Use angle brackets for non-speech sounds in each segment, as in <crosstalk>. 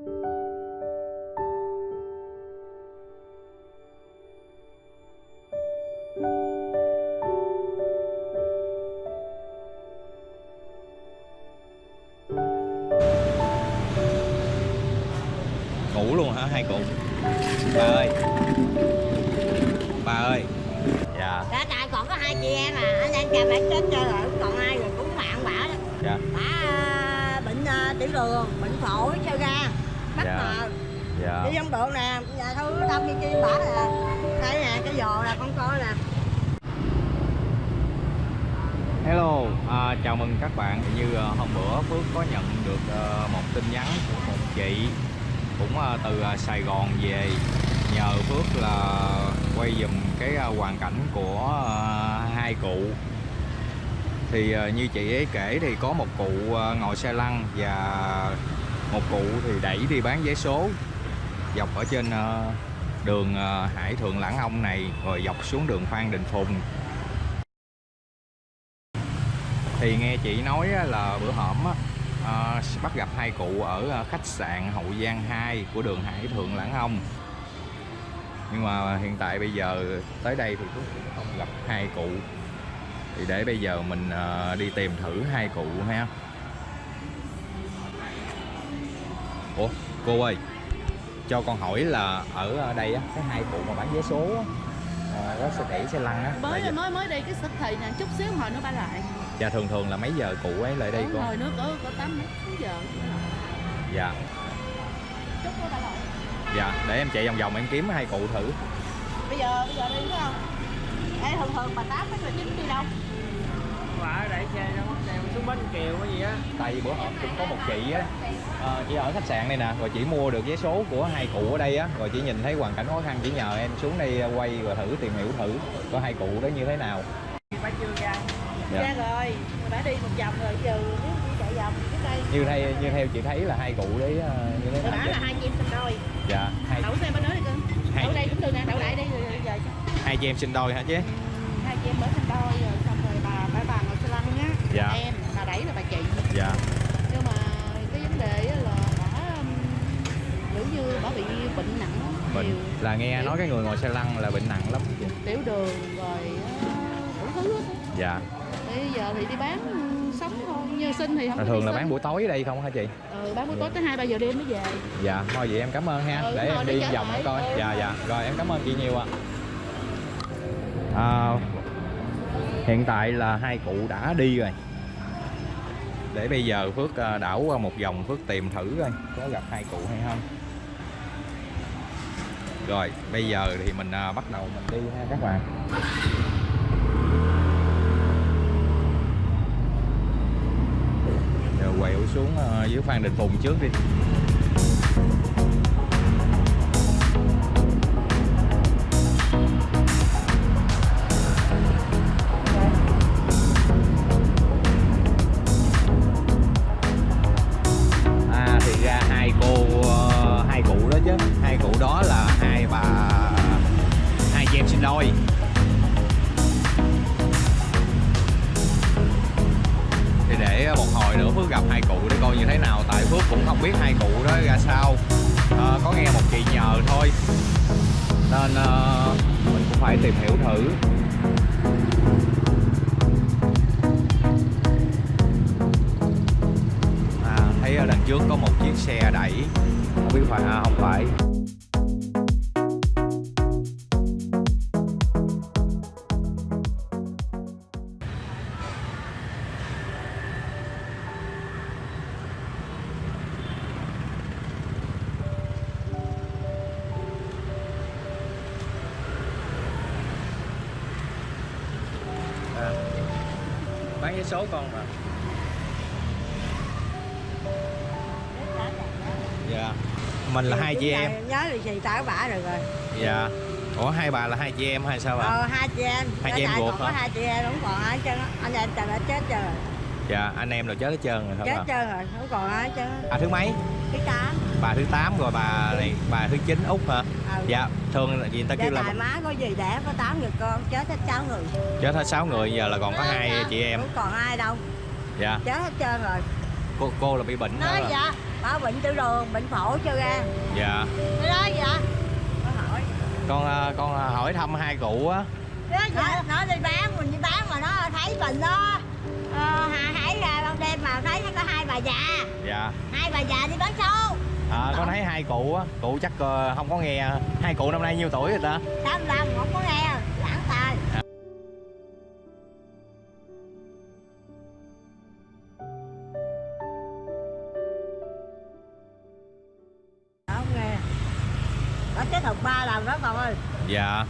ngủ luôn hả? Hai cụ bà ơi. Bà ơi. Dạ. Dạ tại còn có hai chị em à, anh em cha mẹ chết chơi rồi, còn ai rồi cũng mạng bả đó. dạ. Bả à, bệnh à, tiểu đường, bệnh phổi, sơ gan, bắt Dạ. mờ. dạ Đi trong đường nè, nhà thôi đông như chi bả nè. Đây nè, cái giò là con coi nè. Hello, à, chào mừng các bạn. Như à, hôm bữa Phước có nhận được à, một tin nhắn của một chị cũng à, từ à, Sài Gòn về nhờ Phước là quay dùm cái à, hoàn cảnh của à, hai cụ. Thì à, như chị ấy kể thì có một cụ à, ngồi xe lăn và một cụ thì đẩy đi bán vé số. Dọc ở trên ờ, đường ờ, Hải Thượng Lãng Ông này rồi dọc xuống đường Phan Đình Phùng. Thì nghe chị nói là bữa hổm à, bắt gặp hai cụ ở khách sạn Hậu Giang 2 của đường Hải Thượng Lãng Ông. Nhưng mà hiện tại bây giờ tới đây thì cũng không gặp hai cụ. Thì để bây giờ mình à, đi tìm thử hai cụ ha. Ủa cô ơi cho con hỏi là ở đây á cái hai cụ mà bán vé số á à, có xe đẩy xe lăn á. Mới là- mới mới đi cái xích thị nè chút xíu hồi nó bay lại. Dạ thường thường là mấy giờ cụ ấy lại đây con? rồi nữa có có tám chín giờ. Dạ. Chút nó bay lại. Dạ để em chạy vòng vòng em kiếm hai cụ thử. Bây giờ bây giờ đi phải không? Ê, thường thường bà tám mấy là chín đi đâu bà đẩy xe ra đèo xuống bến kiều cái gì á? Tại vì bữa hổm cũng có một chị á ờ, chị ở khách sạn này nè rồi chị mua được vé số của hai cụ ở đây á rồi chị nhìn thấy hoàn cảnh khó khăn chỉ nhờ em xuống đây quay và thử tìm hiểu thử có hai cụ đó như thế nào. Bà chưa ra dạ. ra rồi bà đi một vòng rồi giờ nếu chạy vòng trước đây. Như theo như theo chị thấy là hai cụ đấy ờ, như thế nào? Bảo là hai chị em sinh đôi. Dạ hai đậu xe bên đó đi cưng Hai- đậu đây cũng được nè đậu lại đây rồi rồi giờ hai chị em sinh đôi hả chứ? Ừ, hai chị em mới sinh đôi rồi xong rồi bà bà bà ngồi xe lăn á Dạ. em bà đẩy là bà chị. Dạ. Nhưng mà cái vấn đề á là bà kiểu như bà bị bệnh nặng bệnh. nhiều. Là nghe nói cái người ngồi xe lăn là bệnh nặng lắm tiểu đường rồi á, đủ thứ dạ. Bây giờ thì đi bán sống thôi như sinh thì không có thường là bán buổi tối ở đây không hả chị? Ừ, bán buổi tối tới hai ba giờ đêm mới về. Dạ thôi vậy em cảm ơn ha. Ừ, để em đi vòng em coi. Ừ. dạ dạ. Rồi em cảm ơn chị nhiều ạ. À, hiện tại là hai cụ đã đi rồi để bây giờ phước ờ, đảo qua một vòng phước tìm thử coi, có gặp hai cụ hay không. Rồi, bây giờ thì mình ờ, bắt đầu mình đi ha các bạn. Rồi quẹo xuống ờ, dưới Phan Đình Phùng trước đi. Rồi. Thì để một hồi nữa Phước gặp hai cụ để coi như thế nào. Tại Phước cũng không biết hai cụ đó ra sao. À, có nghe một chị nhờ thôi. Nên à, mình cũng phải tìm hiểu thử. À, thấy ở đằng trước có một chiếc xe đẩy. Không biết phải à, không phải. Vé số con mà dạ mình là hai chị em Nhớ lì xì tao bả rồi rồi. dạ ủa hai bà là hai chị em hay sao bà Ờ, hai chị em. Hai chị em ruột hả? hai chị em, không còn ai á. Anh em trời đã chết rồi. dạ anh em là chết hết trơn rồi Chết hả bà trơn rồi, không còn ai hết trơn á. à thứ mấy Cái tám. Bà thứ 8 rồi bà này bà thứ 9 út hả? Ừ. dạ thường là gì người ta Dạ kêu là tại má có gì đẻ có tám người con, chết hết sáu người. chết hết 6 người giờ là còn có hai chị em. Không còn ai đâu, dạ. Chết hết trơn rồi. cô cô là bị bệnh nói dạ bà bệnh tiểu đường bệnh phổi chưa ra. Dạ. Đó dạ. Hỏi. Con à, con à, hỏi thăm hai cụ á. Nó dạ nó đi bán mình đi bán mà nó thấy bệnh đó ờ, hải ra ban đêm mà thấy nó có hai bà già. Dạ. Hai bà già đi bán số à, con thấy hai cụ á cụ chắc ờ, không có nghe hai cụ năm nay nhiêu tuổi rồi ta? Tám lần không có nghe lãng tài. Không nghe. Đã kết hợp ba lần đó con ơi. Dạ.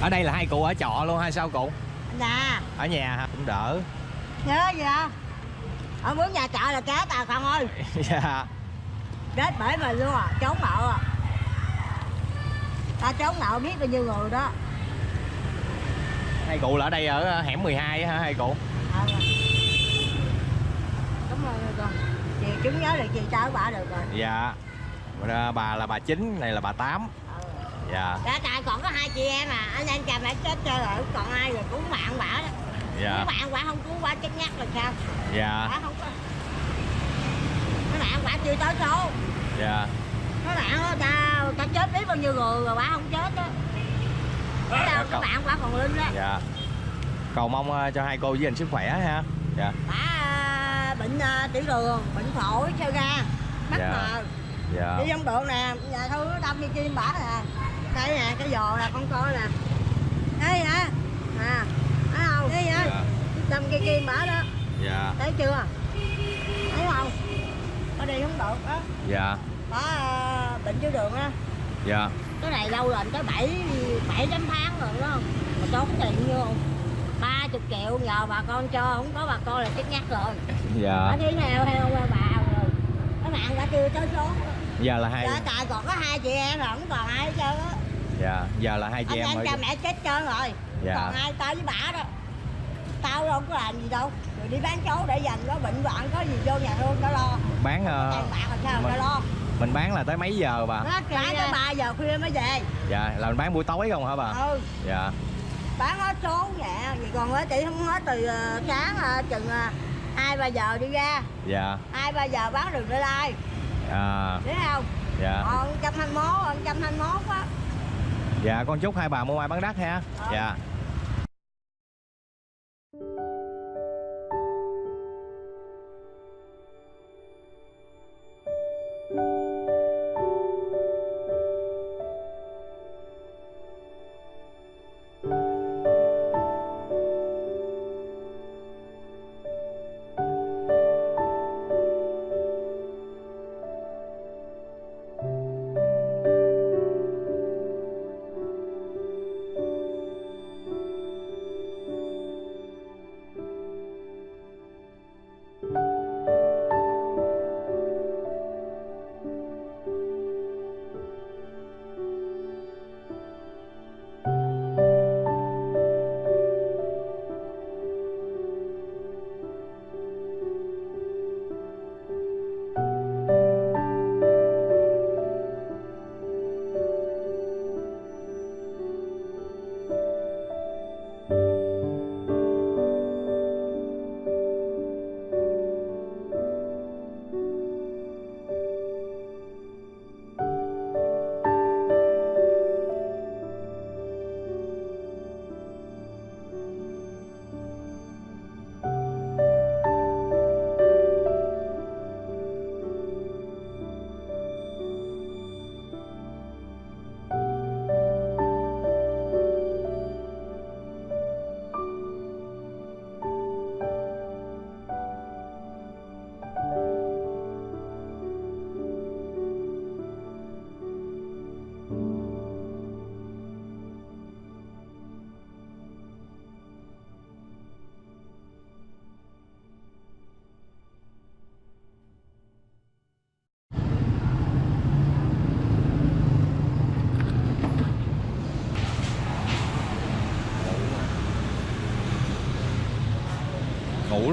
Ở đây là hai cụ ở trọ luôn hay sao cụ? Nè ở nhà hả? Cũng đỡ. Nhớ gì không ở muốn nhà trọ là chết à con ơi. <laughs> Dạ chết bởi mình luôn à trốn nợ à. Ta trốn nợ biết bao nhiêu người đó. Hai cụ là ở đây ở hẻm 12 á hả hai cụ? Ờ. cảm ơn con. Chị chứng nhớ được chị tới bà được rồi. Dạ. Rồi, bà là bà chín này là bà tám. Ừ. dạ. Đã tại còn có hai chị em à. Anh em cha mẹ chết chơi rồi còn ai rồi cứu bạn bả đó. Dạ. Cứu bạn bả không cứu bả chết nhắc là sao? Dạ. Bả không có bạn bả chưa tới số dạ. Mấy bạn đó, ta ta chết biết bao nhiêu người rồi bả không chết đó Thế Dạ, đâu các cậu- bạn bả còn linh đó dạ. Cầu mong ờ, cho hai cô với anh sức khỏe ha. Dạ. Bả à, bệnh à, tiểu đường bệnh phổi sơ gan mắc Dạ. mờ. Dạ. Đi trong đường nè nhà thư đâm đi chim bả nè. Đây nè cái giò là con coi nè. Đây hả? Nè thấy không? Đây hả dạ. Đâm cây kim bả đó. Dạ. Thấy chưa? Thấy không có đi không được đó dạ. Bả à, bệnh tiểu đường á. Dạ. Cái này lâu rồi tới bảy bảy tám tháng rồi đó mà tốn tiền nhiêu ba chục triệu nhờ bà con cho không có bà con là chết nhắc rồi. Dạ. Ở thế nào theo bà rồi. Các bạn đã chưa tới số. Giờ là hai Dạ, tại còn có hai chị em rồi không còn ai hết trơn á. Dạ giờ là hai chị anh em cha mẹ chết trơn rồi. Dạ. còn ai tao với bả đó. Tao đâu có làm gì đâu rồi đi bán số để dành có bệnh hoạn có gì vô nhà thương tao lo. Bán ờ, bạc làm sao mình- tao lo. mình bán là tới mấy giờ bà? Bán tới ba giờ khuya mới về. Dạ là mình bán buổi tối không hả bà? Ừ. Dạ. Bán hết số nhẹ vậy còn với chị không hết từ ờ, sáng ờ, chừng hai ba giờ đi ra. Dạ. Hai ba giờ bán đường để lai. À. Biết không? Dạ. Còn trăm hai mốt trăm hai mốt á. Dạ con chúc hai bà mua mai bán đắt ha. Ờ. dạ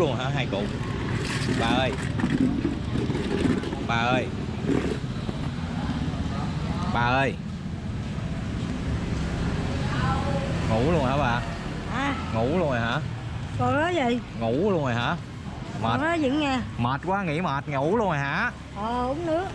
luôn hả? Hai cụ. Bà ơi. Bà ơi. Bà ơi. Ngủ luôn hả bà? À. Ngủ luôn rồi hả? Còn nói gì? Ngủ luôn rồi hả? Mệt. nó vẫn nghe? Mệt quá nghỉ mệt ngủ luôn rồi hả? Ờ uống nước